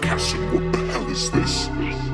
What the hell is this?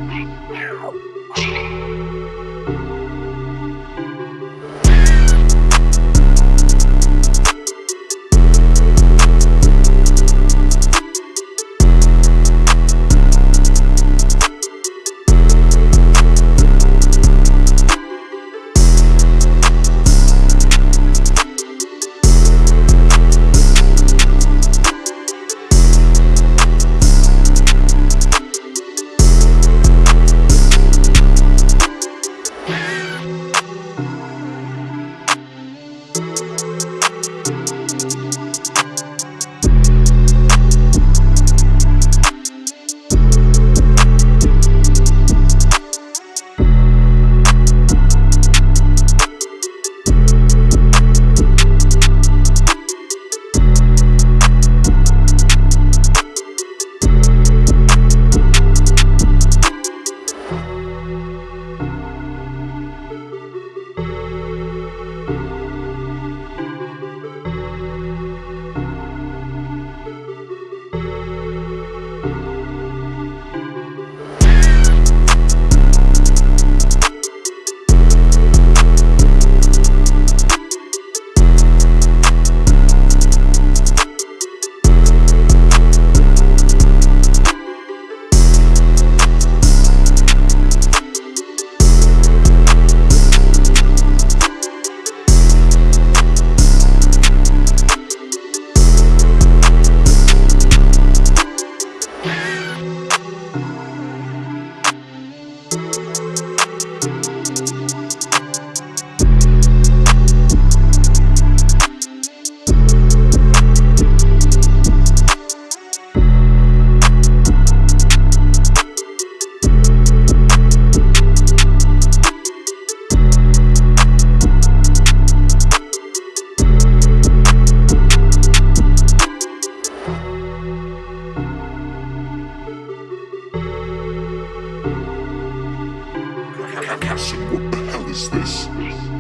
castle. What the hell is this?